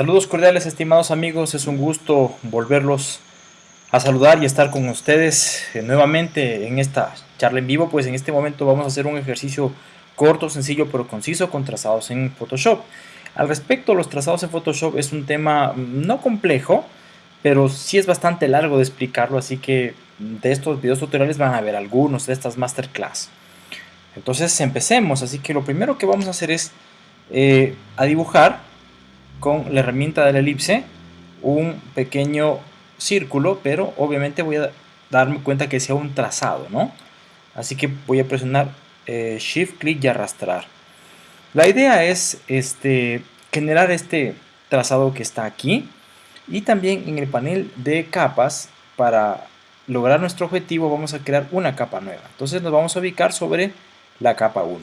Saludos cordiales estimados amigos, es un gusto volverlos a saludar y estar con ustedes eh, nuevamente en esta charla en vivo, pues en este momento vamos a hacer un ejercicio corto, sencillo pero conciso con trazados en Photoshop. Al respecto, los trazados en Photoshop es un tema mm, no complejo, pero sí es bastante largo de explicarlo, así que de estos videos tutoriales van a ver algunos de estas masterclass. Entonces empecemos, así que lo primero que vamos a hacer es eh, a dibujar con la herramienta de la elipse un pequeño círculo, pero obviamente voy a darme cuenta que sea un trazado, ¿no? Así que voy a presionar eh, Shift, clic y arrastrar. La idea es este, generar este trazado que está aquí y también en el panel de capas para lograr nuestro objetivo vamos a crear una capa nueva. Entonces nos vamos a ubicar sobre la capa 1.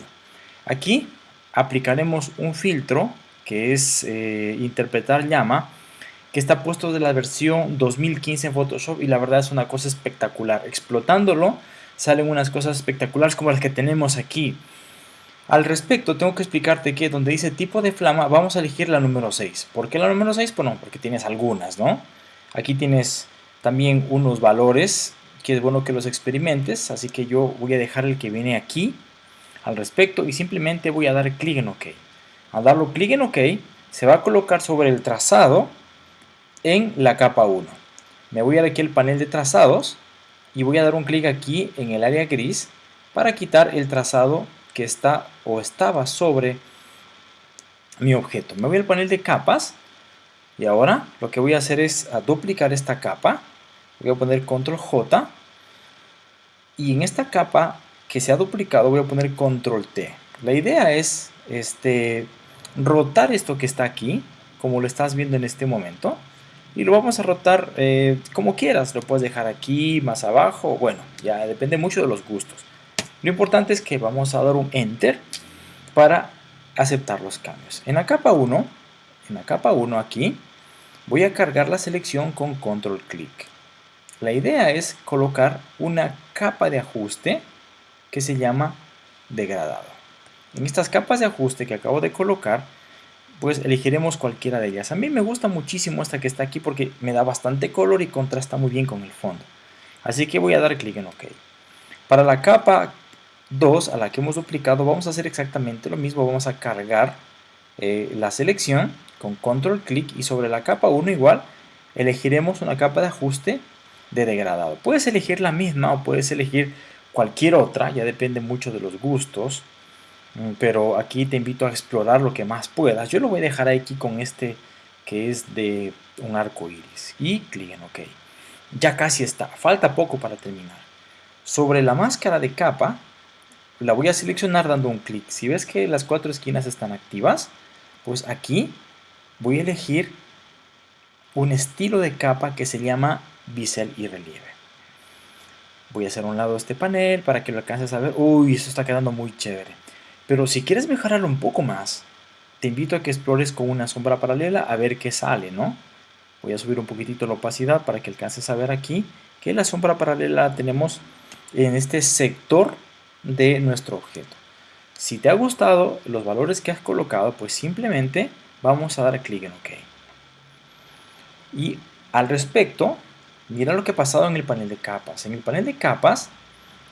Aquí aplicaremos un filtro que es eh, interpretar llama, que está puesto de la versión 2015 en Photoshop y la verdad es una cosa espectacular. Explotándolo salen unas cosas espectaculares como las que tenemos aquí. Al respecto, tengo que explicarte que donde dice tipo de flama, vamos a elegir la número 6. ¿Por qué la número 6? Pues no, porque tienes algunas, ¿no? Aquí tienes también unos valores que es bueno que los experimentes, así que yo voy a dejar el que viene aquí al respecto y simplemente voy a dar clic en OK. Al darle clic en OK, se va a colocar sobre el trazado en la capa 1. Me voy a ir aquí al panel de trazados y voy a dar un clic aquí en el área gris para quitar el trazado que está o estaba sobre mi objeto. Me voy al panel de capas y ahora lo que voy a hacer es a duplicar esta capa. Voy a poner control J y en esta capa que se ha duplicado voy a poner control T. La idea es este, rotar esto que está aquí, como lo estás viendo en este momento, y lo vamos a rotar eh, como quieras, lo puedes dejar aquí, más abajo, bueno, ya depende mucho de los gustos. Lo importante es que vamos a dar un Enter para aceptar los cambios. En la capa 1, en la capa 1 aquí, voy a cargar la selección con control clic. La idea es colocar una capa de ajuste que se llama degradado. En estas capas de ajuste que acabo de colocar, pues elegiremos cualquiera de ellas. A mí me gusta muchísimo esta que está aquí porque me da bastante color y contrasta muy bien con el fondo. Así que voy a dar clic en OK. Para la capa 2 a la que hemos duplicado vamos a hacer exactamente lo mismo. Vamos a cargar eh, la selección con control clic y sobre la capa 1 igual elegiremos una capa de ajuste de degradado. Puedes elegir la misma o puedes elegir cualquier otra, ya depende mucho de los gustos. Mm, pero aquí te invito a explorar lo que más puedas. Yo lo voy a dejar aquí con este que es de un arco iris y clic en OK. Ya casi está, falta poco para terminar. Sobre la máscara de capa la voy a seleccionar dando un clic. Si ves que las cuatro esquinas están activas, pues aquí voy a elegir un estilo de capa que se llama bisel y relieve. Voy a hacer un lado este panel para que lo alcances a ver. Uy, eso está quedando muy chévere. Pero si quieres mejorarlo un poco más, te invito a que explores con una sombra paralela a ver qué sale, ¿no? Voy a subir un poquitito la opacidad para que alcances a ver aquí que la sombra paralela tenemos en este sector de nuestro objeto. Si te ha gustado los valores que has colocado, pues simplemente vamos a dar clic en OK. Y al respecto, mira lo que ha pasado en el panel de capas. En el panel de capas,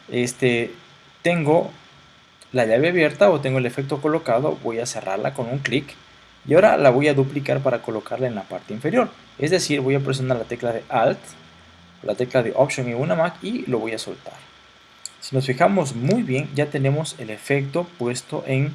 este, tengo la llave abierta o tengo el efecto colocado, voy a cerrarla con un clic y ahora la voy a duplicar para colocarla en la parte inferior. Es decir, voy a presionar la tecla de Alt, la tecla de Option en una Mac y lo voy a soltar. Si nos fijamos muy bien, ya tenemos el efecto puesto en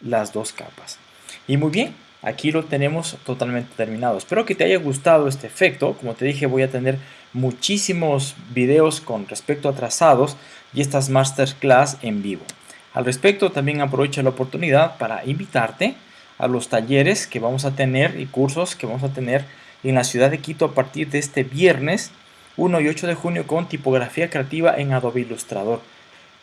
las dos capas. Y muy bien, aquí lo tenemos totalmente terminado. Espero que te haya gustado este efecto. Como te dije, voy a tener muchísimos videos con respecto a trazados y estas masterclass en vivo. Al respecto, también aprovecho la oportunidad para invitarte a los talleres que vamos a tener y cursos que vamos a tener en la ciudad de Quito a partir de este viernes 1 y 8 de junio con tipografía creativa en Adobe Illustrator.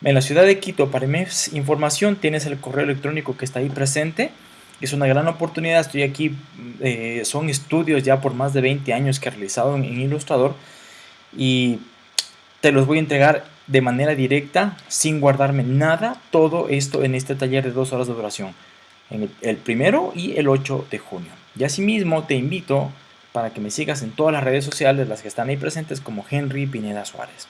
En la ciudad de Quito, para más información, tienes el correo electrónico que está ahí presente. Es una gran oportunidad, estoy aquí, eh, son estudios ya por más de 20 años que he realizado en, en Illustrator y te los voy a entregar de manera directa, sin guardarme nada, todo esto en este taller de dos horas de duración, en el, primero y el 8 de junio. Y asimismo te invito para que me sigas en todas las redes sociales, las que están ahí presentes, como Henry Pineda Suárez.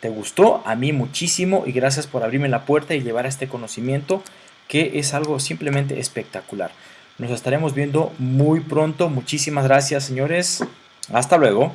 ¿Te gustó? A mí muchísimo y gracias por abrirme la puerta y llevar a este conocimiento que es algo simplemente espectacular. Nos estaremos viendo muy pronto. Muchísimas gracias, señores. Hasta luego.